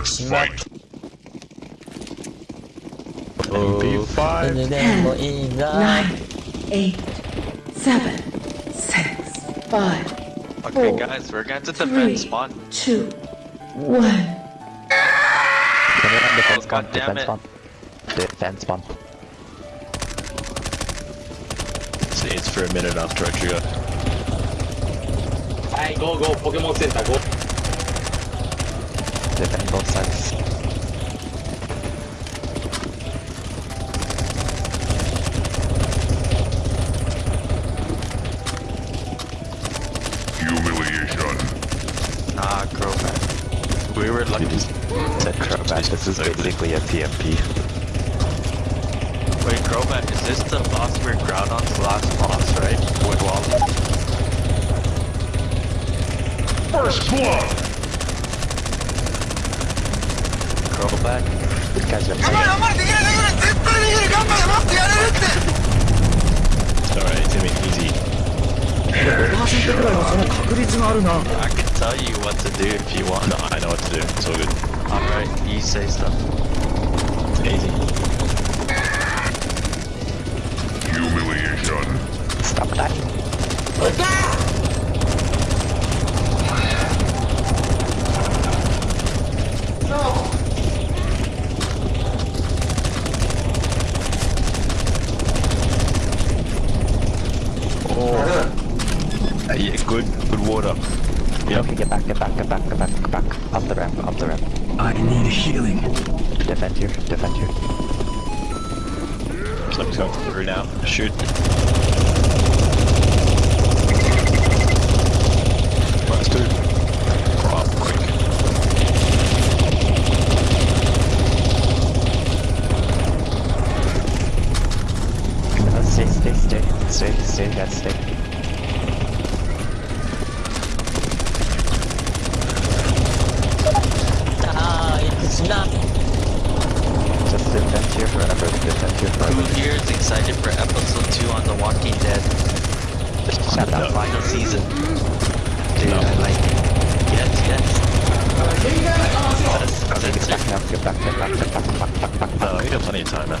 Let's fight. Oh, five. Nine, eight, seven, six, five. Okay, four, guys, we're going to defend spawn. Two, one. Defense spawn, oh, defense spawn. Defense spawn. See, it's for a minute after I trigger. Hey, go, go, Pokemon Center, go. Defend both sides. Humiliation. Nah, Crobat. We were lucky. Said Crobat, this is basically a PMP. Wait, Crobat, is this the boss we're Groudon's last boss, right? With Wally? First blood. back. These guys are Come on, I'm gonna get it, I can tell you what to do if you want. No, I know what to do. It's all good. Alright, you say stuff. It's easy. Humiliation. Stop that. What's that? Water. Yep. Okay, get back, get back, get back, get back, get back. Up the ramp, up the ramp. I need healing. Defend here, defend here. Something's going through now. Shoot. Minus two. Oh, quick. Uh, stay, stay, stay, stay, stay, guys, stay. 아 it's not Just defend here forever, defend here Who forever. here is excited for episode 2 on The Walking Dead? Shut That up. final season. Dude, I like it. Yes, yes. Oh, okay, get back now, get back, get back, get back, back, back, back, back. No, you got plenty of time, man.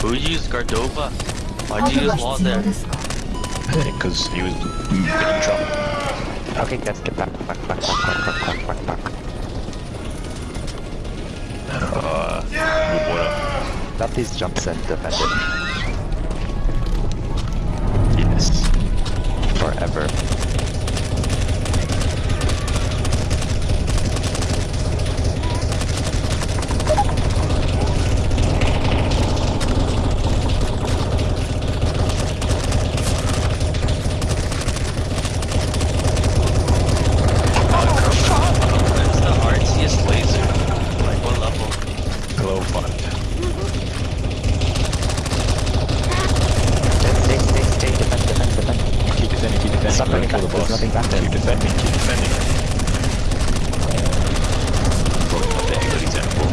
Who used Gardevoir? Why'd you use wall there? Because he was getting in trouble. Okay, guys, get back, back, back, back, back, back, back, back, back. Uh, good water. Stop these jumps and defend. Yes. Forever. That's the artsiest laser. Like what level? Glow fund. Stay, stay, stay, defend, defend, defend. Keep defending, keep defending. Stop running Kill back, the there's boss. back there. Keep defending, keep defending. Probably good example.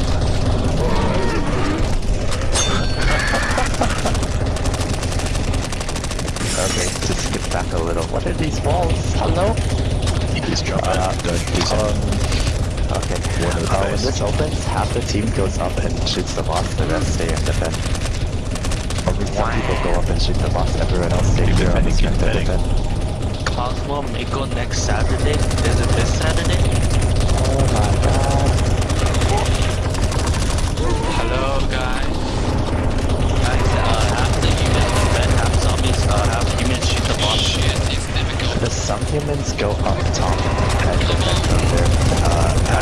Okay, just get back a little. What are these walls? Hello? Just jump Uh, out. Don't do Um, okay. One of the Uh, when this opens, half the team goes up and shoots the boss, the rest stay and defend. Only some people go up and shoot the boss, everyone else stay Keep here on the defending, keep strength and defending. defend. Cosmo Mako next Saturday? Is it this Saturday? Oh my god. Hello, guys. Guys, uh, half the humans defend, half zombies, uh, half humans shoot the boss. The some humans go up top and defend there. Uh,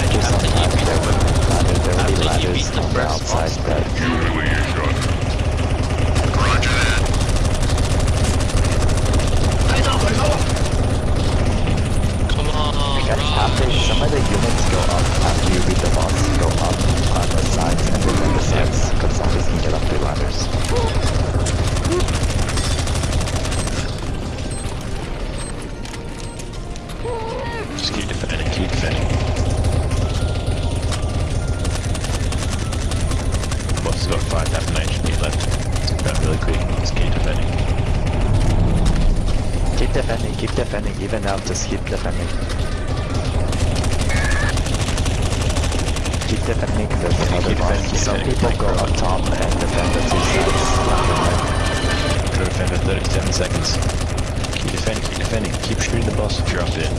Keep defending, keep defending, even now, just keep defending. Keep defending the other keep defending, Some people go up top and defend the two sides. Go defend for 37 seconds. Keep defending, keep defending. Keep shooting the boss if you're up there.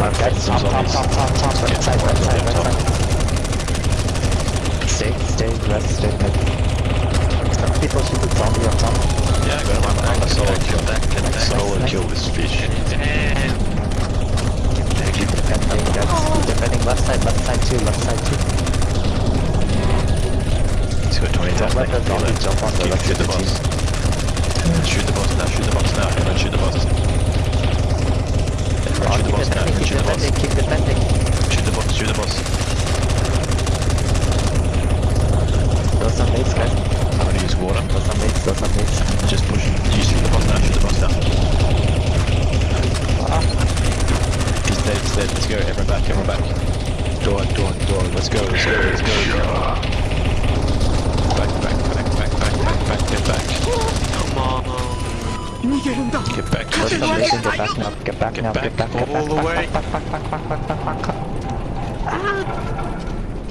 Uh, guys, top, top, top, top, top, right side, right side, right side. Stay, stay, rest, stay mid. Some people shoot the zombie up top. Yeah, I got him. I'm, I'm a solo kill. back, get back. Solo kill this fish. Keep defending, guys. Keep defending left side, left side too, left side too. He's got 20,000 Don't let the zombie jump on the left shoot of the boss. Shoot the boss now, shoot the boss now. Everyone shoot the boss. Everyone shoot the boss now. Shoot the boss. keep defending. Shoot the boss, shoot the boss. Throw some mates, guys. I'm gonna use water. Throw some mates, throw some mates. Just push. You shoot the boss now, shoot the boss now. He's dead, he's dead. Let's go, everyone back, everyone back. Door, door, door. Let's go, let's go, let's go. Let's go. Back, back, back, back, back, back, back, get back. Come on. Get back, Throw get some mates and back. get back now. Get back Get now, back get back, get all back. the back, way. Back, back, back, back, back, back, back, back.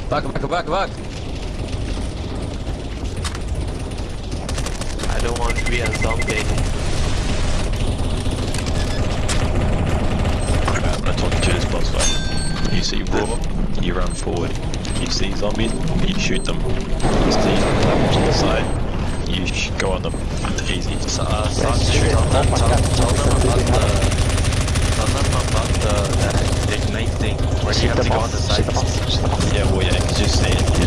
Back, back, back, back. I don't want to be a zombie. Alright, I'm gonna talk you through this boss fight. You see war, you run forward. You see zombies, you shoot them. You see platforms on the side, you sh- go on them. It's easy. So, uh, stop, Yes, shoot it. tell Oh them, tell, tell them about the, tell them about the, that ignite thing, where you Shoot have to go on the shoot the sides. boss, shoot the boss. Yeah, well, yeah, you just see it.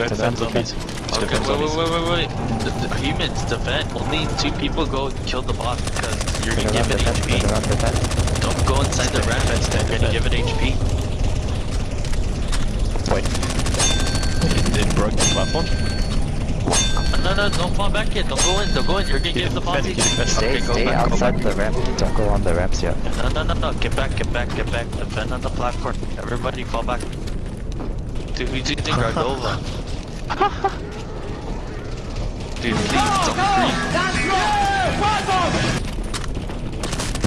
Alright, cool, go defend zombies. Let's Okay, defend wait, wait, wait, wait, wait. The, the humans defend. Only two people go kill the boss because you're Turn gonna give it HP. Don't go inside the Stand, ramp. defend, stand, You're gonna give it HP. Wait. It, it broke the platform? No, no, don't fall back yet. Don't go in. Don't go in. You're gonna Keep give the it boss HP. Stay, Okay, stay back, outside the ramp. Don't go on the ramps yet. No, no, no, no. Get back, get back, get back. Defend on the platform. Everybody fall back. Dude, who's using Gardevoir? Dude, please don't.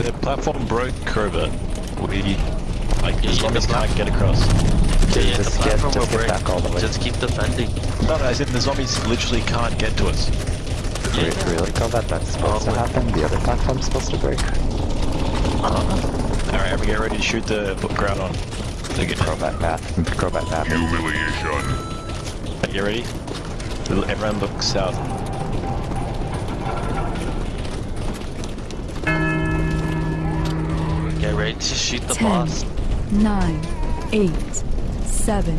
The platform broke Krober. We, like, Yeah, the yeah, zombies can't get across. Yeah, yeah, just get- just get back all the way. Just keep defending. No, no, as in the zombies literally can't get to us. Yeah, Re- Really, Kovat? That's supposed to Oh, wait. happen? The other platform's supposed to break? Alright, we get ready to shoot the Groudon. They get, Crobat math. Crobat math. Humiliation. Get ready. Everyone look south. Get ready to shoot the Ten. boss. nine, eight, seven,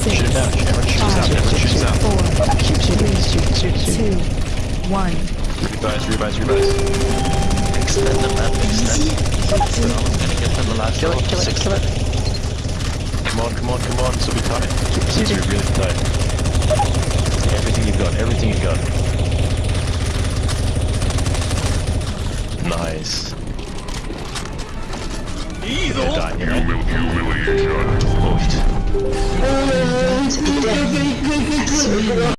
six, Shoot now, everyone shoot south, everyone shoot south. four, three, two, one. Revise, revise, revise. Extend the map, extend. We're almost gonna get to the last Kill it, kill it, Six- kill it. Come on, come on, come on, so we tight. These are really tight. Everything you've got, everything you've got. Nice. They're dying here. Humil humiliation. Void. To the death.